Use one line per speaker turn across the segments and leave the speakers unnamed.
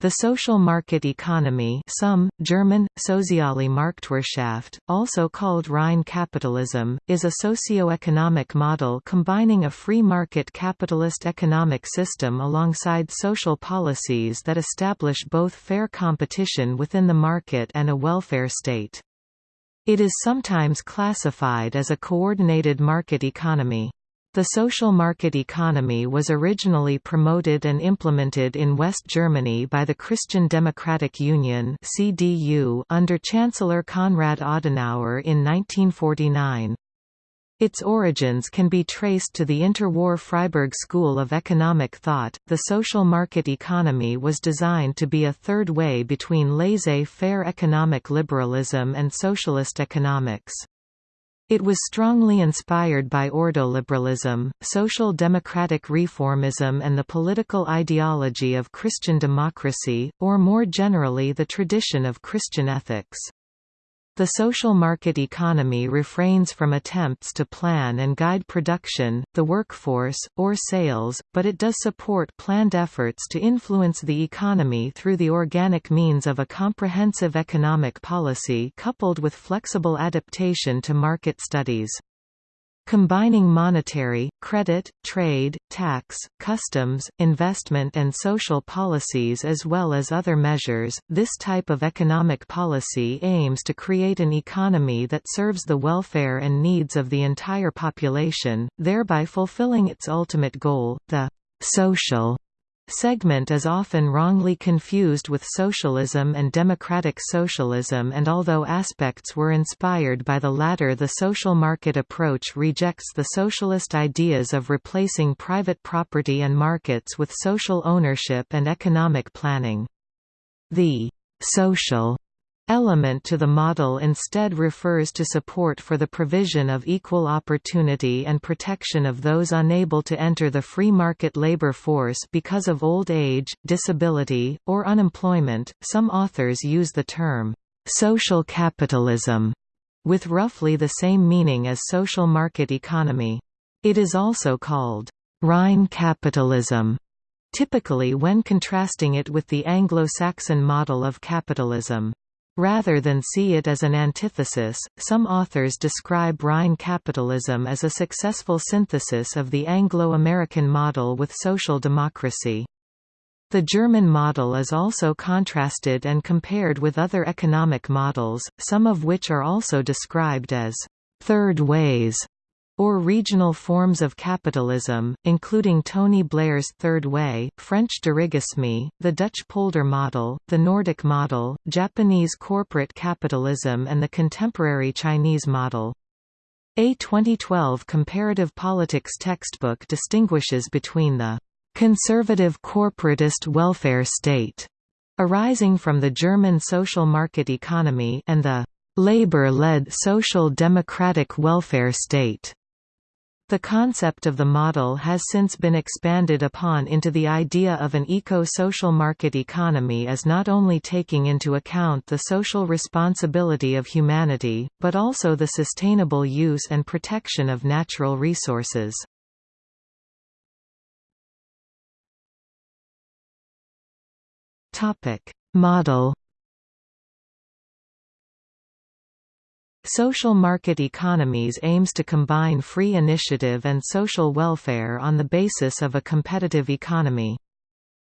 The social market economy some, German, Soziale Marktwirtschaft, also called Rhine capitalism, is a socio-economic model combining a free market capitalist economic system alongside social policies that establish both fair competition within the market and a welfare state. It is sometimes classified as a coordinated market economy. The social market economy was originally promoted and implemented in West Germany by the Christian Democratic Union (CDU) under Chancellor Konrad Adenauer in 1949. Its origins can be traced to the interwar Freiburg School of Economic Thought. The social market economy was designed to be a third way between laissez faire economic liberalism and socialist economics. It was strongly inspired by ordoliberalism, social democratic reformism and the political ideology of Christian democracy, or more generally the tradition of Christian ethics. The social market economy refrains from attempts to plan and guide production, the workforce, or sales, but it does support planned efforts to influence the economy through the organic means of a comprehensive economic policy coupled with flexible adaptation to market studies. Combining monetary, credit, trade, tax, customs, investment and social policies as well as other measures, this type of economic policy aims to create an economy that serves the welfare and needs of the entire population, thereby fulfilling its ultimate goal, the social segment is often wrongly confused with socialism and democratic socialism and although aspects were inspired by the latter the social market approach rejects the socialist ideas of replacing private property and markets with social ownership and economic planning. The «social» element to the model instead refers to support for the provision of equal opportunity and protection of those unable to enter the free market labor force because of old age, disability, or unemployment. Some authors use the term social capitalism with roughly the same meaning as social market economy. It is also called Rhine capitalism, typically when contrasting it with the Anglo-Saxon model of capitalism. Rather than see it as an antithesis, some authors describe Rhine capitalism as a successful synthesis of the Anglo-American model with social democracy. The German model is also contrasted and compared with other economic models, some of which are also described as third ways or regional forms of capitalism, including Tony Blair's Third Way, French dirigisme, the Dutch polder model, the Nordic model, Japanese corporate capitalism and the contemporary Chinese model. A 2012 comparative politics textbook distinguishes between the conservative corporatist welfare state arising from the German social market economy and the labor-led social democratic welfare state the concept of the model has since been expanded upon into the idea of an eco-social market economy as not only taking into account the social responsibility of humanity, but also the sustainable use and protection of natural resources. Model Social market economies aims to combine free initiative and social welfare on the basis of a competitive economy.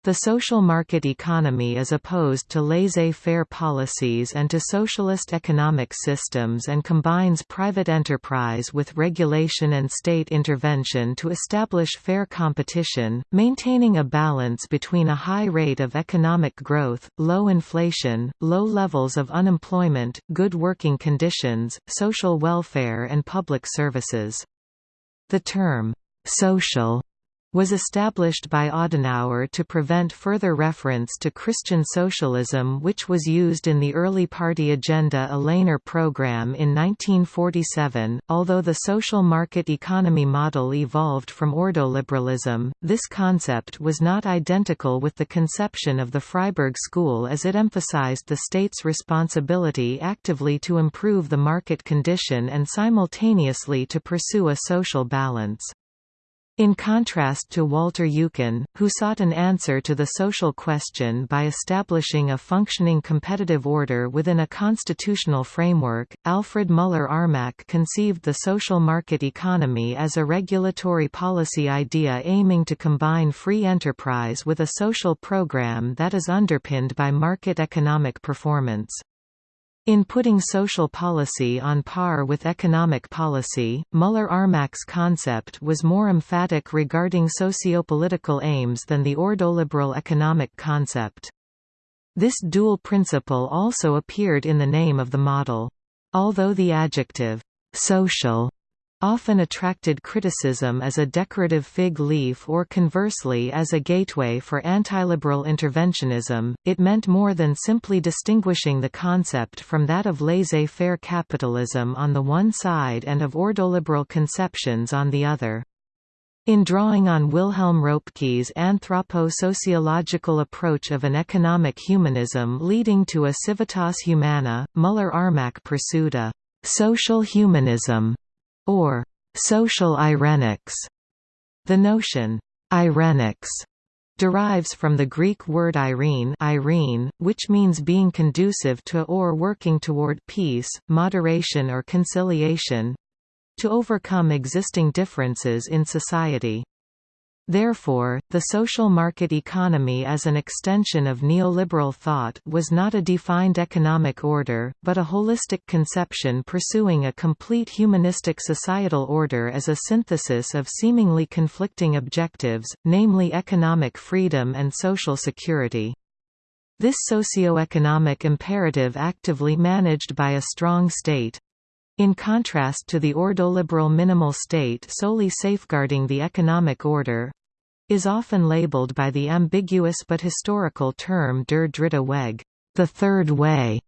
The social market economy is opposed to laissez-faire policies and to socialist economic systems and combines private enterprise with regulation and state intervention to establish fair competition, maintaining a balance between a high rate of economic growth, low inflation, low levels of unemployment, good working conditions, social welfare and public services. The term, «social» was established by Adenauer to prevent further reference to Christian socialism which was used in the early party agenda Ahlener program in 1947. Although the social market economy model evolved from ordoliberalism, this concept was not identical with the conception of the Freiburg School as it emphasized the state's responsibility actively to improve the market condition and simultaneously to pursue a social balance. In contrast to Walter Eucken, who sought an answer to the social question by establishing a functioning competitive order within a constitutional framework, Alfred Müller-Armack conceived the social market economy as a regulatory policy idea aiming to combine free enterprise with a social program that is underpinned by market economic performance. In putting social policy on par with economic policy, Müller-Armack's concept was more emphatic regarding sociopolitical aims than the ordoliberal economic concept. This dual principle also appeared in the name of the model. Although the adjective, social often attracted criticism as a decorative fig leaf or conversely as a gateway for antiliberal interventionism, it meant more than simply distinguishing the concept from that of laissez-faire capitalism on the one side and of ordoliberal conceptions on the other. In drawing on Wilhelm Röpke's anthropo-sociological approach of an economic humanism leading to a civitas humana, Müller-Armack pursued a «social humanism» or social irenics. The notion irenics derives from the Greek word irene, irene which means being conducive to or working toward peace, moderation or conciliation to overcome existing differences in society. Therefore, the social market economy as an extension of neoliberal thought was not a defined economic order, but a holistic conception pursuing a complete humanistic societal order as a synthesis of seemingly conflicting objectives, namely economic freedom and social security. This socio-economic imperative actively managed by a strong state, in contrast to the ordoliberal minimal state solely safeguarding the economic order, is often labeled by the ambiguous but historical term der dritte Weg, the third way.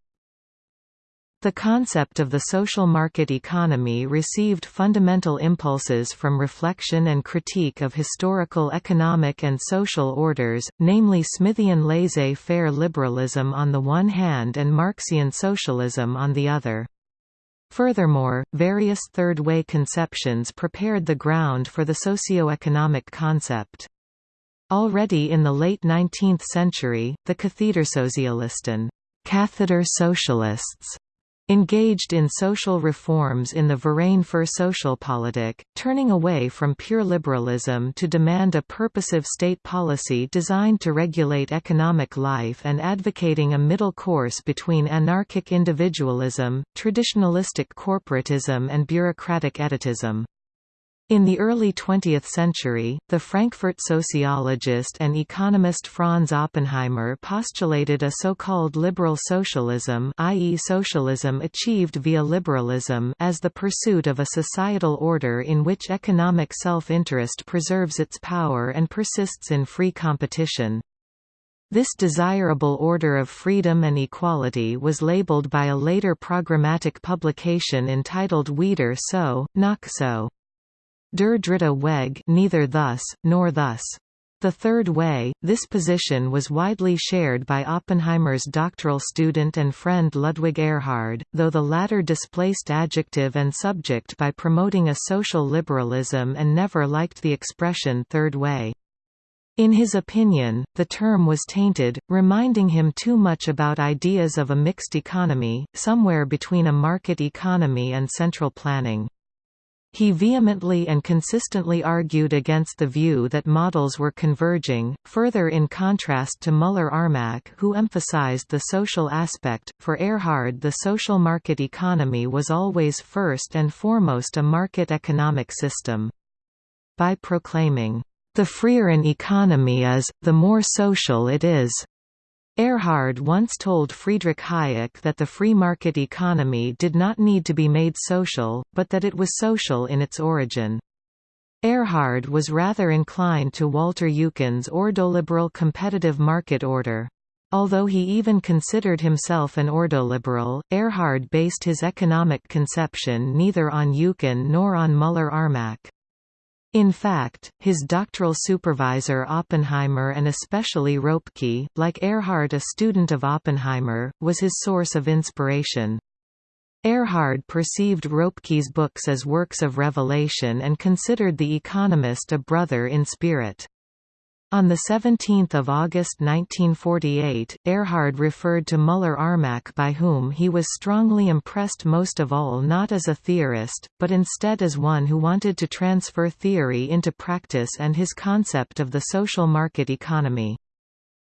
The concept of the social market economy received fundamental impulses from reflection and critique of historical economic and social orders, namely Smithian laissez-faire liberalism on the one hand and Marxian socialism on the other. Furthermore, various third-way conceptions prepared the ground for the socio-economic concept. Already in the late 19th century, the Kathedersozialisten catheter socialists engaged in social reforms in the Verein für Sozialpolitik, turning away from pure liberalism to demand a purposive state policy designed to regulate economic life and advocating a middle course between anarchic individualism, traditionalistic corporatism and bureaucratic etatism. In the early 20th century, the Frankfurt sociologist and economist Franz Oppenheimer postulated a so-called liberal socialism i.e. socialism achieved via liberalism as the pursuit of a societal order in which economic self-interest preserves its power and persists in free competition. This desirable order of freedom and equality was labeled by a later programmatic publication entitled Weder so, noch so. Der dritte Weg neither thus, nor thus. The third way, this position was widely shared by Oppenheimer's doctoral student and friend Ludwig Erhard, though the latter displaced adjective and subject by promoting a social liberalism and never liked the expression third way. In his opinion, the term was tainted, reminding him too much about ideas of a mixed economy, somewhere between a market economy and central planning. He vehemently and consistently argued against the view that models were converging, further in contrast to Müller-Armack who emphasized the social aspect. For Erhard the social market economy was always first and foremost a market economic system. By proclaiming, "...the freer an economy is, the more social it is." Erhard once told Friedrich Hayek that the free market economy did not need to be made social, but that it was social in its origin. Erhard was rather inclined to Walter Eucken's ordoliberal competitive market order. Although he even considered himself an ordoliberal, Erhard based his economic conception neither on Eucken nor on Müller-Armack. In fact, his doctoral supervisor Oppenheimer and especially Röpke, like Erhard a student of Oppenheimer, was his source of inspiration. Erhard perceived Röpke's books as works of revelation and considered The Economist a brother in spirit. On 17 August 1948, Erhard referred to Müller-Armack by whom he was strongly impressed most of all not as a theorist, but instead as one who wanted to transfer theory into practice and his concept of the social market economy.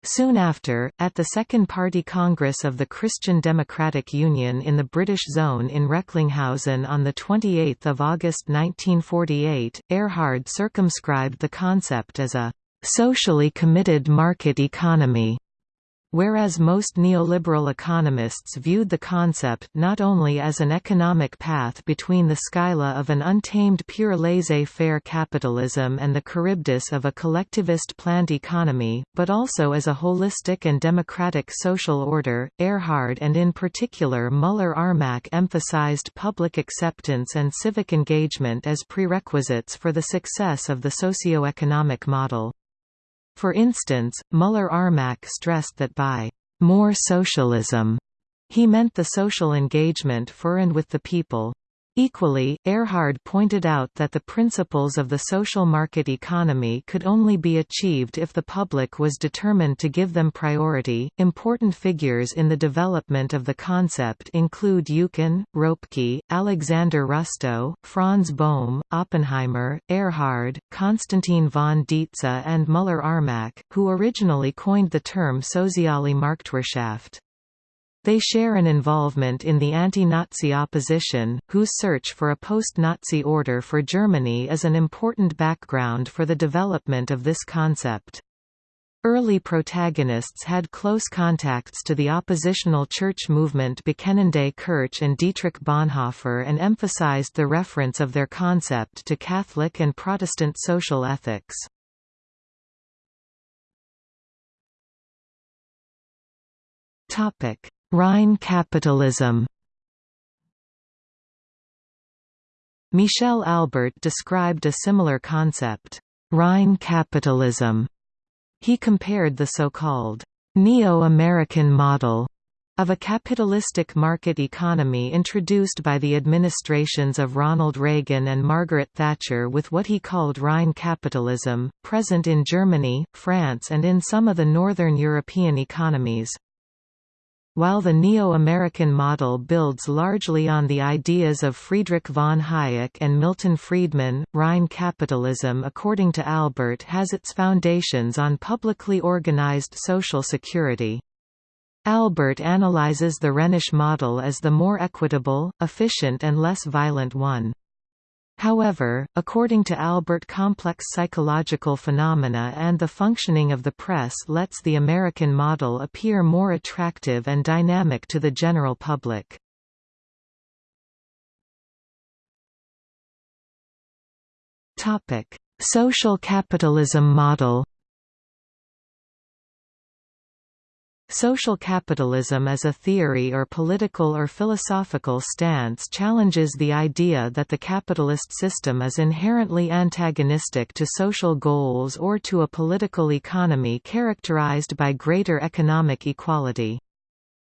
Soon after, at the Second Party Congress of the Christian Democratic Union in the British Zone in Recklinghausen on 28 August 1948, Erhard circumscribed the concept as a socially committed market economy Whereas most neoliberal economists viewed the concept not only as an economic path between the scylla of an untamed pure laissez-faire capitalism and the charybdis of a collectivist planned economy, but also as a holistic and democratic social order, Erhard and in particular Müller-Armack emphasized public acceptance and civic engagement as prerequisites for the success of the socio-economic model. For instance, Müller-Armack stressed that by «more socialism» he meant the social engagement for and with the people. Equally, Erhard pointed out that the principles of the social market economy could only be achieved if the public was determined to give them priority. Important figures in the development of the concept include Eucken, Röpke, Alexander Rüstow, Franz Böhm, Oppenheimer, Erhard, Konstantin von Dietze, and Müller-Armack, who originally coined the term Soziale Marktwirtschaft. They share an involvement in the anti-Nazi opposition, whose search for a post-Nazi order for Germany is an important background for the development of this concept. Early protagonists had close contacts to the oppositional church movement Bekennende Kirche and Dietrich Bonhoeffer and emphasized the reference of their concept to Catholic and Protestant social ethics. Topic: Rhine capitalism Michel Albert described a similar concept, Rhine capitalism. He compared the so-called neo-American model of a capitalistic market economy introduced by the administrations of Ronald Reagan and Margaret Thatcher with what he called Rhine capitalism, present in Germany, France and in some of the northern European economies. While the neo-American model builds largely on the ideas of Friedrich von Hayek and Milton Friedman, Rhine capitalism according to Albert has its foundations on publicly organized social security. Albert analyzes the Rhenish model as the more equitable, efficient and less violent one. However, according to Albert complex psychological phenomena and the functioning of the press lets the American model appear more attractive and dynamic to the general public. Social capitalism model Social capitalism as a theory or political or philosophical stance challenges the idea that the capitalist system is inherently antagonistic to social goals or to a political economy characterized by greater economic equality.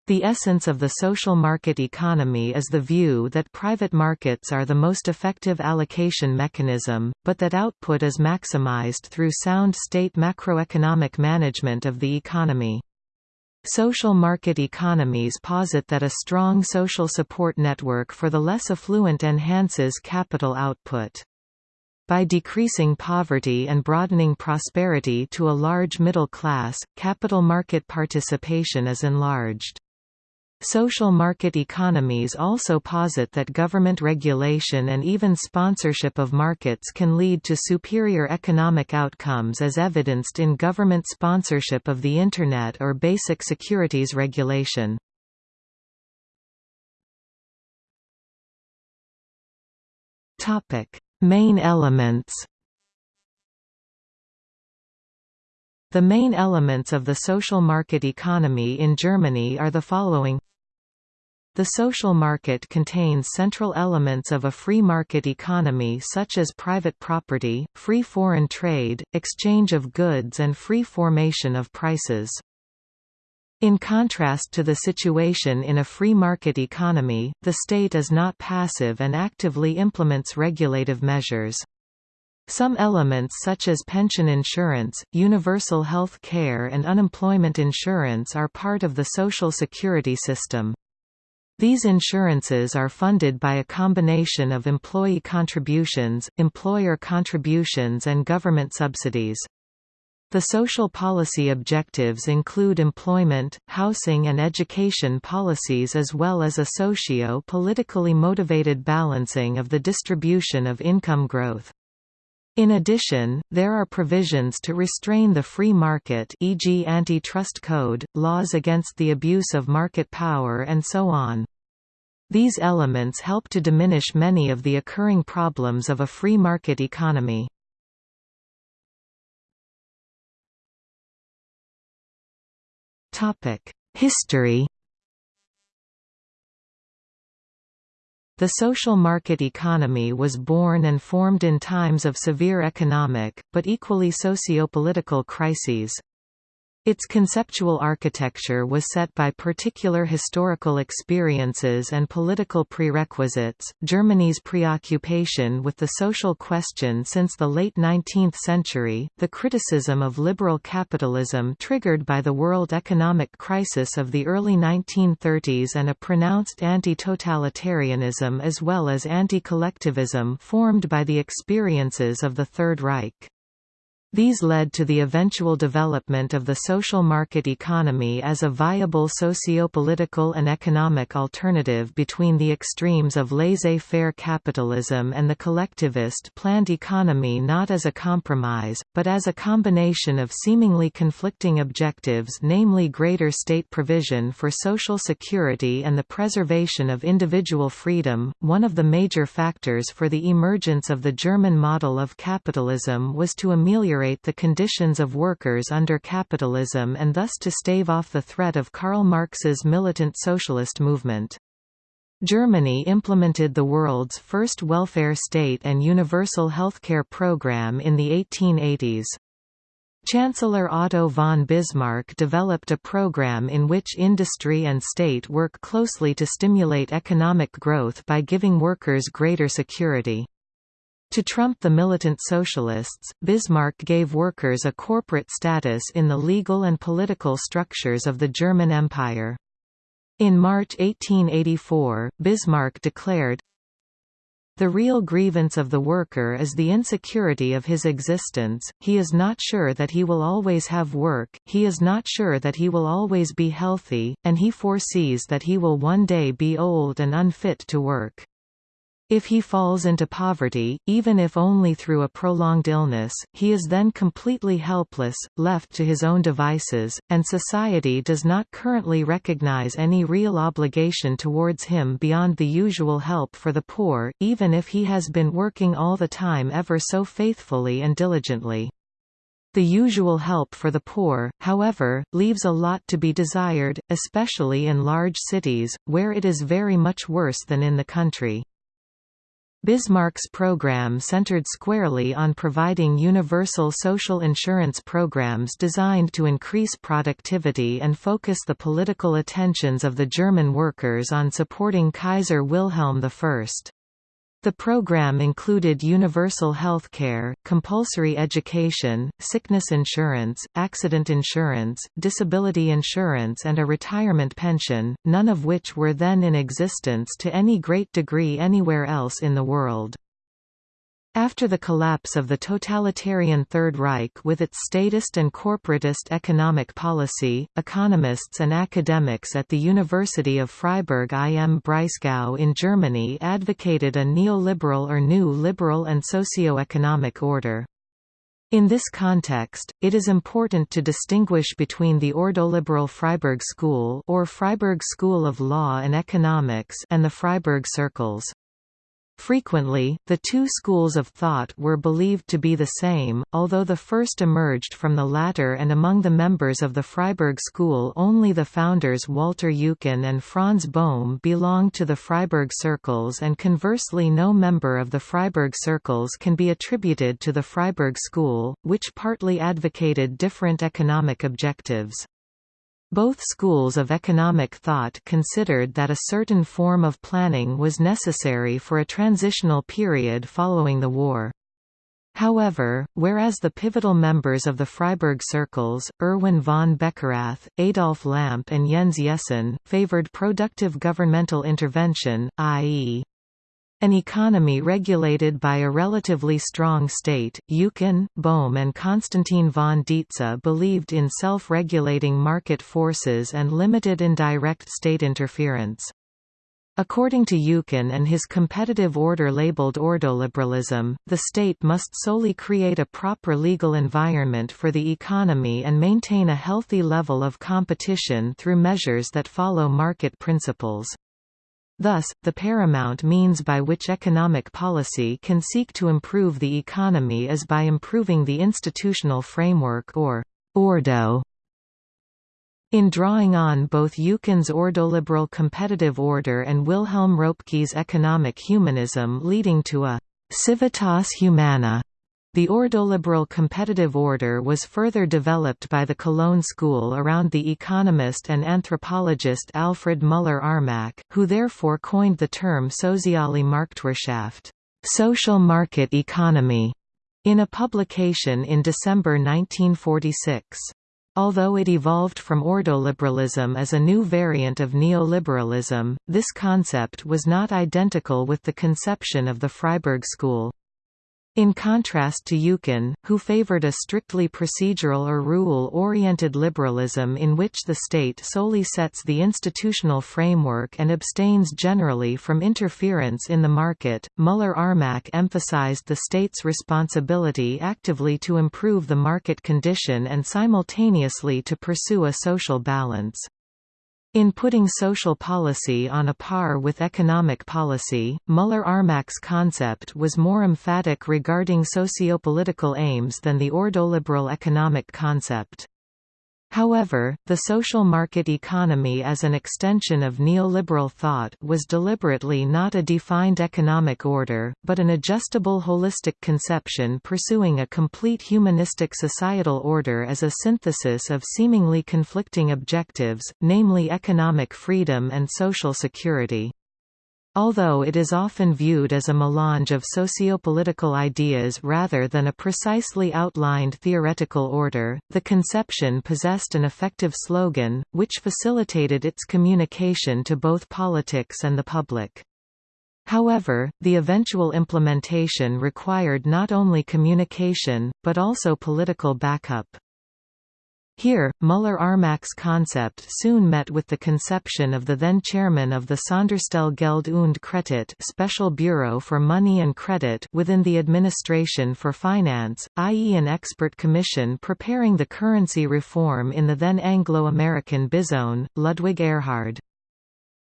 The essence of the social market economy is the view that private markets are the most effective allocation mechanism, but that output is maximized through sound state macroeconomic management of the economy. Social market economies posit that a strong social support network for the less affluent enhances capital output. By decreasing poverty and broadening prosperity to a large middle class, capital market participation is enlarged. Social market economies also posit that government regulation and even sponsorship of markets can lead to superior economic outcomes as evidenced in government sponsorship of the Internet or basic securities regulation. Main elements The main elements of the social market economy in Germany are the following the social market contains central elements of a free market economy such as private property, free foreign trade, exchange of goods and free formation of prices. In contrast to the situation in a free market economy, the state is not passive and actively implements regulative measures. Some elements such as pension insurance, universal health care and unemployment insurance are part of the social security system. These insurances are funded by a combination of employee contributions, employer contributions and government subsidies. The social policy objectives include employment, housing and education policies as well as a socio-politically motivated balancing of the distribution of income growth. In addition, there are provisions to restrain the free market e.g. antitrust code, laws against the abuse of market power and so on. These elements help to diminish many of the occurring problems of a free market economy. History The social market economy was born and formed in times of severe economic, but equally socio-political crises. Its conceptual architecture was set by particular historical experiences and political prerequisites. Germany's preoccupation with the social question since the late 19th century, the criticism of liberal capitalism triggered by the world economic crisis of the early 1930s, and a pronounced anti totalitarianism as well as anti collectivism formed by the experiences of the Third Reich. These led to the eventual development of the social market economy as a viable socio-political and economic alternative between the extremes of laissez-faire capitalism and the collectivist planned economy not as a compromise, but as a combination of seemingly conflicting objectives namely greater state provision for social security and the preservation of individual freedom. One of the major factors for the emergence of the German model of capitalism was to ameliorate the conditions of workers under capitalism and thus to stave off the threat of Karl Marx's militant socialist movement. Germany implemented the world's first welfare state and universal healthcare program in the 1880s. Chancellor Otto von Bismarck developed a program in which industry and state work closely to stimulate economic growth by giving workers greater security. To trump the militant socialists, Bismarck gave workers a corporate status in the legal and political structures of the German Empire. In March 1884, Bismarck declared, the real grievance of the worker is the insecurity of his existence, he is not sure that he will always have work, he is not sure that he will always be healthy, and he foresees that he will one day be old and unfit to work. If he falls into poverty, even if only through a prolonged illness, he is then completely helpless, left to his own devices, and society does not currently recognize any real obligation towards him beyond the usual help for the poor, even if he has been working all the time ever so faithfully and diligently. The usual help for the poor, however, leaves a lot to be desired, especially in large cities, where it is very much worse than in the country. Bismarck's program centered squarely on providing universal social insurance programs designed to increase productivity and focus the political attentions of the German workers on supporting Kaiser Wilhelm I. The program included universal health care, compulsory education, sickness insurance, accident insurance, disability insurance and a retirement pension, none of which were then in existence to any great degree anywhere else in the world. After the collapse of the totalitarian Third Reich with its statist and corporatist economic policy, economists and academics at the University of Freiburg im Breisgau in Germany advocated a neoliberal or new liberal and socio-economic order. In this context, it is important to distinguish between the ordoliberal Freiburg School or Freiburg School of Law and Economics and the Freiburg Circles. Frequently, the two schools of thought were believed to be the same, although the first emerged from the latter and among the members of the Freiburg school only the founders Walter Eucken and Franz Böhm belonged to the Freiburg circles and conversely no member of the Freiburg circles can be attributed to the Freiburg school, which partly advocated different economic objectives. Both schools of economic thought considered that a certain form of planning was necessary for a transitional period following the war. However, whereas the pivotal members of the Freiburg circles, Erwin von Beckerath, Adolf Lamp and Jens Jessen, favored productive governmental intervention, i.e. An economy regulated by a relatively strong state, Eucken, Böhm and Konstantin von Dietze believed in self-regulating market forces and limited indirect state interference. According to Eucken and his competitive order labeled ordoliberalism, the state must solely create a proper legal environment for the economy and maintain a healthy level of competition through measures that follow market principles. Thus, the paramount means by which economic policy can seek to improve the economy is by improving the institutional framework or ordo. In drawing on both Eucken's ordoliberal competitive order and Wilhelm Röpke's economic humanism leading to a civitas humana the ordoliberal competitive order was further developed by the Cologne school around the economist and anthropologist Alfred Müller-Armack, who therefore coined the term Soziale Marktwirtschaft social market economy", in a publication in December 1946. Although it evolved from ordoliberalism as a new variant of neoliberalism, this concept was not identical with the conception of the Freiburg school. In contrast to Eucken, who favored a strictly procedural or rule-oriented liberalism in which the state solely sets the institutional framework and abstains generally from interference in the market, Müller-Armack emphasized the state's responsibility actively to improve the market condition and simultaneously to pursue a social balance. In putting social policy on a par with economic policy, Müller-Armack's concept was more emphatic regarding sociopolitical aims than the ordoliberal economic concept. However, the social market economy as an extension of neoliberal thought was deliberately not a defined economic order, but an adjustable holistic conception pursuing a complete humanistic societal order as a synthesis of seemingly conflicting objectives, namely economic freedom and social security. Although it is often viewed as a melange of sociopolitical ideas rather than a precisely outlined theoretical order, the conception possessed an effective slogan, which facilitated its communication to both politics and the public. However, the eventual implementation required not only communication, but also political backup. Here, Müller-Armack's concept soon met with the conception of the then chairman of the Sonderstelle Geld und Kredit Special Bureau for Money and Credit within the Administration for Finance, i.e. an expert commission preparing the currency reform in the then Anglo-American bizone, Ludwig Erhard.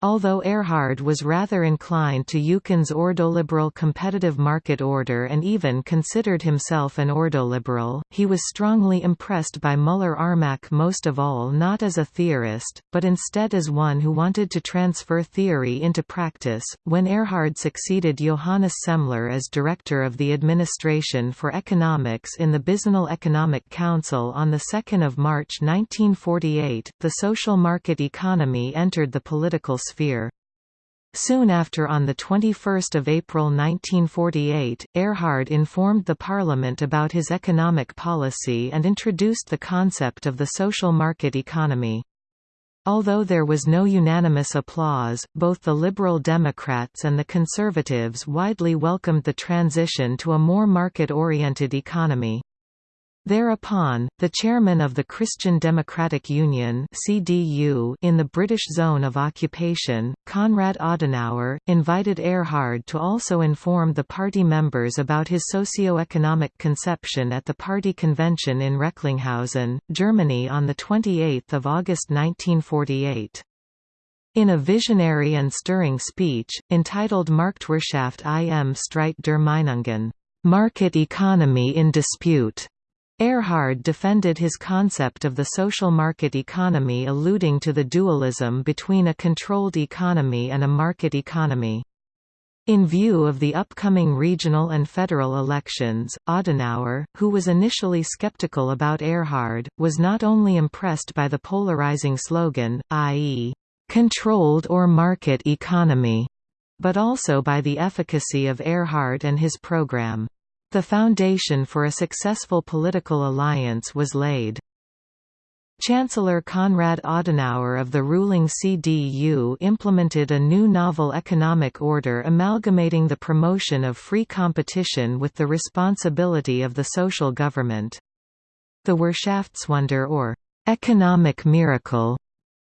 Although Erhard was rather inclined to Eucken's ordoliberal competitive market order and even considered himself an ordoliberal, he was strongly impressed by Müller-Armack most of all not as a theorist, but instead as one who wanted to transfer theory into practice. When Erhard succeeded Johannes Semler as director of the Administration for Economics in the Bizonal Economic Council on 2 March 1948, the social market economy entered the political sphere. Soon after on 21 April 1948, Erhard informed the Parliament about his economic policy and introduced the concept of the social market economy. Although there was no unanimous applause, both the Liberal Democrats and the Conservatives widely welcomed the transition to a more market-oriented economy. Thereupon, the chairman of the Christian Democratic Union (CDU) in the British Zone of Occupation, Konrad Adenauer, invited Erhard to also inform the party members about his socio-economic conception at the party convention in Recklinghausen, Germany on the 28th of August 1948. In a visionary and stirring speech, entitled Marktwirtschaft im Streit der Meinungen, Market Economy in Dispute, Erhard defended his concept of the social market economy alluding to the dualism between a controlled economy and a market economy. In view of the upcoming regional and federal elections, Adenauer, who was initially skeptical about Erhard, was not only impressed by the polarizing slogan, i.e., "...controlled or market economy", but also by the efficacy of Erhard and his program. The foundation for a successful political alliance was laid. Chancellor Konrad Adenauer of the ruling CDU implemented a new novel economic order amalgamating the promotion of free competition with the responsibility of the social government. The Wirtschaftswunder or «economic miracle»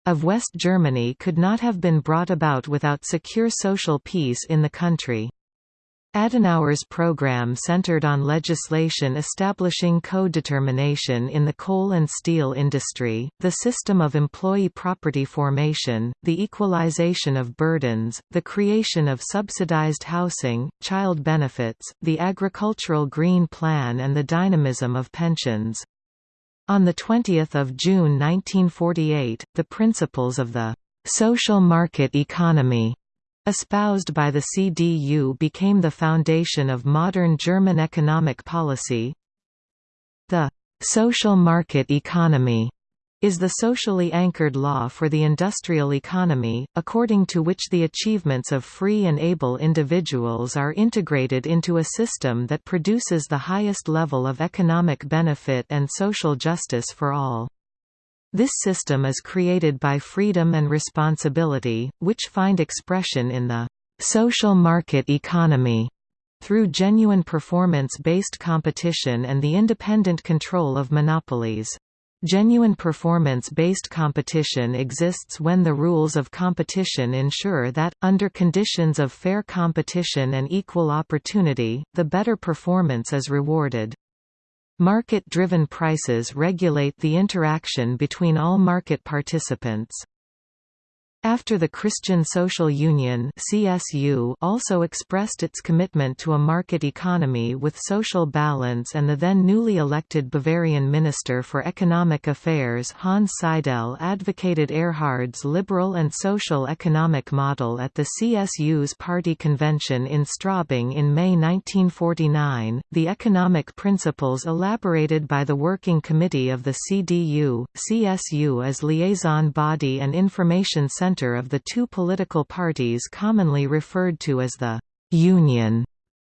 of West Germany could not have been brought about without secure social peace in the country. Adenauer's program centered on legislation establishing co-determination in the coal and steel industry, the system of employee property formation, the equalization of burdens, the creation of subsidized housing, child benefits, the agricultural green plan and the dynamism of pensions. On 20 June 1948, the principles of the «social market economy» espoused by the CDU became the foundation of modern German economic policy. The «social market economy» is the socially anchored law for the industrial economy, according to which the achievements of free and able individuals are integrated into a system that produces the highest level of economic benefit and social justice for all. This system is created by freedom and responsibility, which find expression in the social market economy through genuine performance-based competition and the independent control of monopolies. Genuine performance-based competition exists when the rules of competition ensure that, under conditions of fair competition and equal opportunity, the better performance is rewarded. Market-driven prices regulate the interaction between all market participants. After the Christian Social Union (CSU) also expressed its commitment to a market economy with social balance and the then newly elected Bavarian Minister for Economic Affairs Hanns Seidel advocated Erhard's liberal and social economic model at the CSU's party convention in Straubing in May 1949. The economic principles elaborated by the Working Committee of the CDU, CSU as liaison body and information center center of the two political parties commonly referred to as the «Union»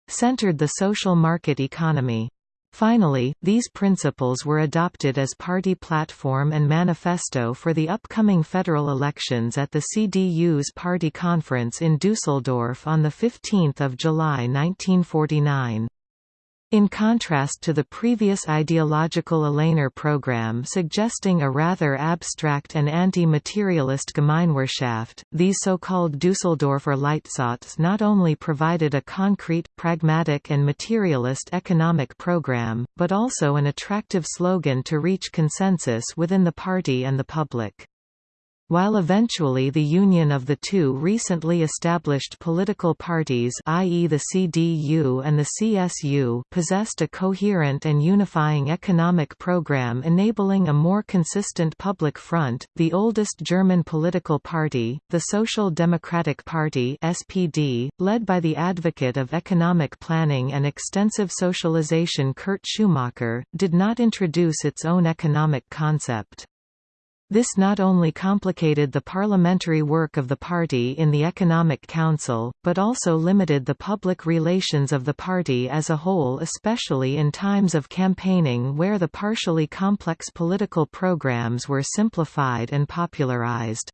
centered the social market economy. Finally, these principles were adopted as party platform and manifesto for the upcoming federal elections at the CDU's party conference in Dusseldorf on 15 July 1949. In contrast to the previous ideological Ahlener program suggesting a rather abstract and anti-materialist Gemeinwirtschaft, these so-called Dusseldorfer Leitsatz not only provided a concrete, pragmatic and materialist economic program, but also an attractive slogan to reach consensus within the party and the public. While eventually the union of the two recently established political parties i.e. the CDU and the CSU possessed a coherent and unifying economic program enabling a more consistent public front, the oldest German political party, the Social Democratic Party SPD, led by the advocate of economic planning and extensive socialization Kurt Schumacher, did not introduce its own economic concept. This not only complicated the parliamentary work of the party in the Economic Council, but also limited the public relations of the party as a whole especially in times of campaigning where the partially complex political programs were simplified and popularized.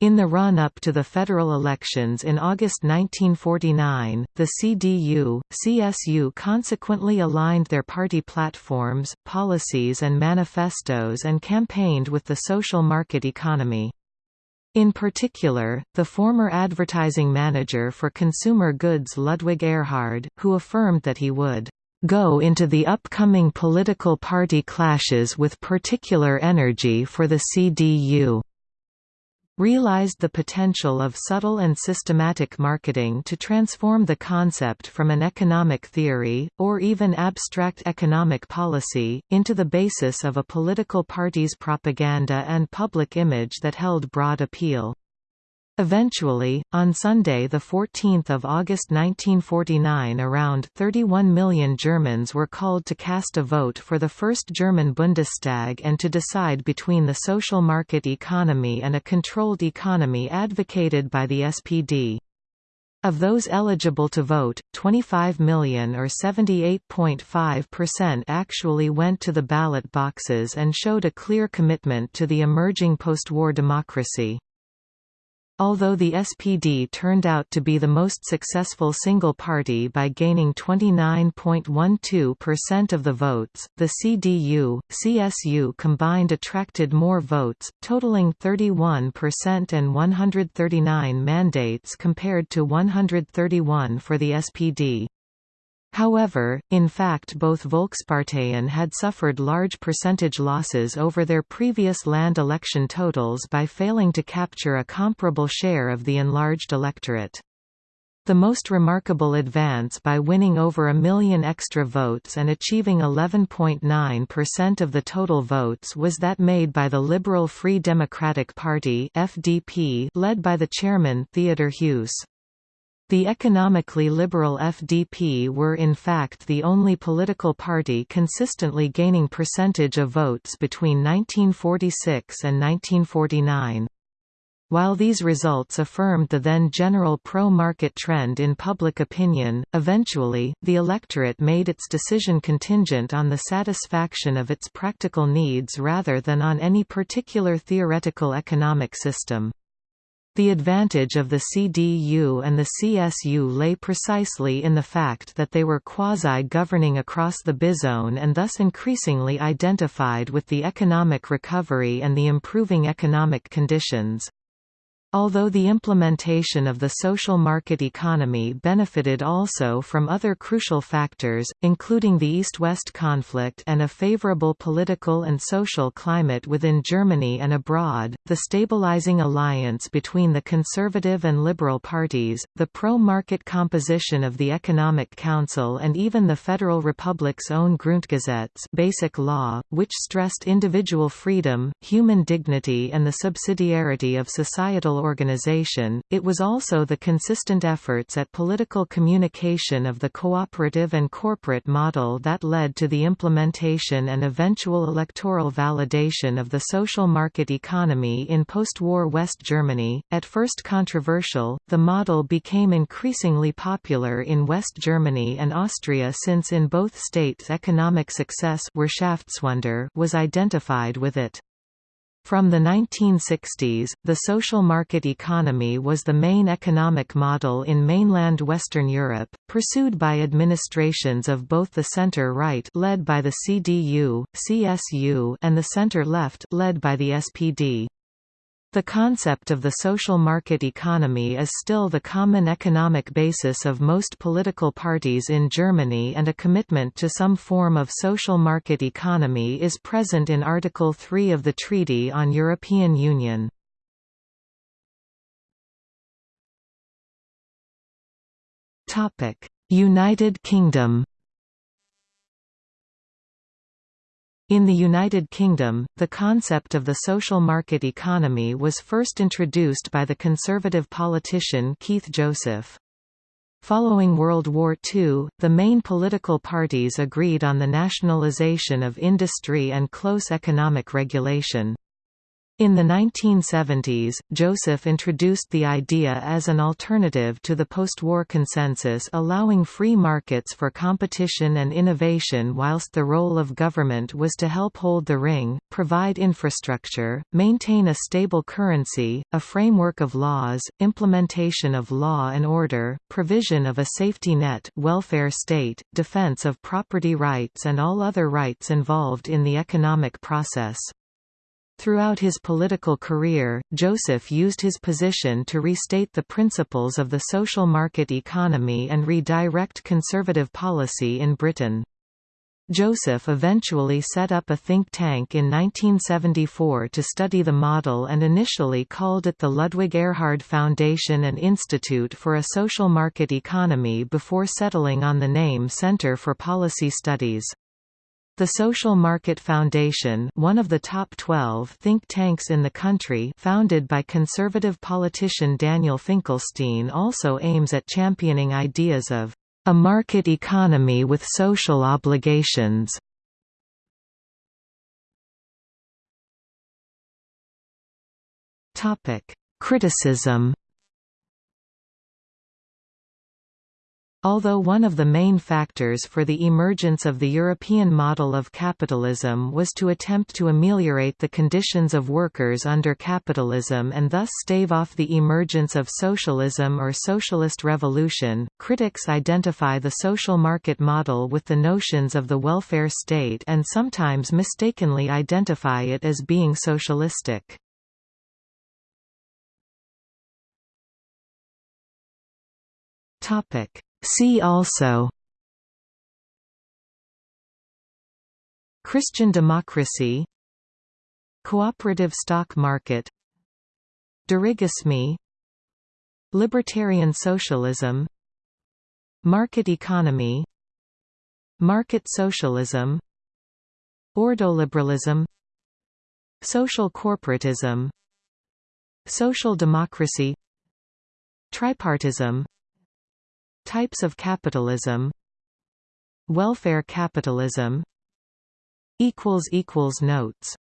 In the run-up to the federal elections in August 1949, the CDU, CSU consequently aligned their party platforms, policies and manifestos and campaigned with the social market economy. In particular, the former advertising manager for consumer goods Ludwig Erhard, who affirmed that he would go into the upcoming political party clashes with particular energy for the CDU realized the potential of subtle and systematic marketing to transform the concept from an economic theory, or even abstract economic policy, into the basis of a political party's propaganda and public image that held broad appeal. Eventually, on Sunday 14 August 1949 around 31 million Germans were called to cast a vote for the first German Bundestag and to decide between the social market economy and a controlled economy advocated by the SPD. Of those eligible to vote, 25 million or 78.5% actually went to the ballot boxes and showed a clear commitment to the emerging post-war democracy. Although the SPD turned out to be the most successful single party by gaining 29.12% of the votes, the CDU, CSU combined attracted more votes, totaling 31% and 139 mandates compared to 131 for the SPD. However, in fact both Volksparteien had suffered large percentage losses over their previous land election totals by failing to capture a comparable share of the enlarged electorate. The most remarkable advance by winning over a million extra votes and achieving 11.9% of the total votes was that made by the Liberal Free Democratic Party (FDP) led by the chairman Theodor Heuss. The economically liberal FDP were in fact the only political party consistently gaining percentage of votes between 1946 and 1949. While these results affirmed the then general pro-market trend in public opinion, eventually, the electorate made its decision contingent on the satisfaction of its practical needs rather than on any particular theoretical economic system. The advantage of the CDU and the CSU lay precisely in the fact that they were quasi-governing across the bizone and thus increasingly identified with the economic recovery and the improving economic conditions. Although the implementation of the social market economy benefited also from other crucial factors, including the East-West conflict and a favorable political and social climate within Germany and abroad, the stabilizing alliance between the conservative and liberal parties, the pro-market composition of the Economic Council and even the Federal Republic's own Grundgesetz basic law, which stressed individual freedom, human dignity and the subsidiarity of societal organization, it was also the consistent efforts at political communication of the cooperative and corporate model that led to the implementation and eventual electoral validation of the social market economy in post-war West Germany. At first controversial, the model became increasingly popular in West Germany and Austria since in both states economic success was identified with it. From the 1960s, the social market economy was the main economic model in mainland Western Europe, pursued by administrations of both the center-right led by the CDU, CSU and the center-left led by the SPD. The concept of the social market economy is still the common economic basis of most political parties in Germany and a commitment to some form of social market economy is present in Article 3 of the Treaty on European Union. United Kingdom In the United Kingdom, the concept of the social market economy was first introduced by the conservative politician Keith Joseph. Following World War II, the main political parties agreed on the nationalisation of industry and close economic regulation. In the 1970s, Joseph introduced the idea as an alternative to the post-war consensus allowing free markets for competition and innovation whilst the role of government was to help hold the ring, provide infrastructure, maintain a stable currency, a framework of laws, implementation of law and order, provision of a safety net welfare state, defense of property rights and all other rights involved in the economic process. Throughout his political career, Joseph used his position to restate the principles of the social market economy and redirect conservative policy in Britain. Joseph eventually set up a think tank in 1974 to study the model and initially called it the Ludwig Erhard Foundation and Institute for a Social Market Economy before settling on the name Center for Policy Studies. The Social Market Foundation one of the top 12 think tanks in the country founded by conservative politician Daniel Finkelstein also aims at championing ideas of a market economy with social obligations. Criticism Although one of the main factors for the emergence of the European model of capitalism was to attempt to ameliorate the conditions of workers under capitalism and thus stave off the emergence of socialism or socialist revolution, critics identify the social market model with the notions of the welfare state and sometimes mistakenly identify it as being socialistic. Topic See also Christian democracy Cooperative stock market Dirigisme Libertarian socialism Market economy Market socialism Ordoliberalism Social corporatism Social democracy Tripartism Types of capitalism. Welfare capitalism. Notes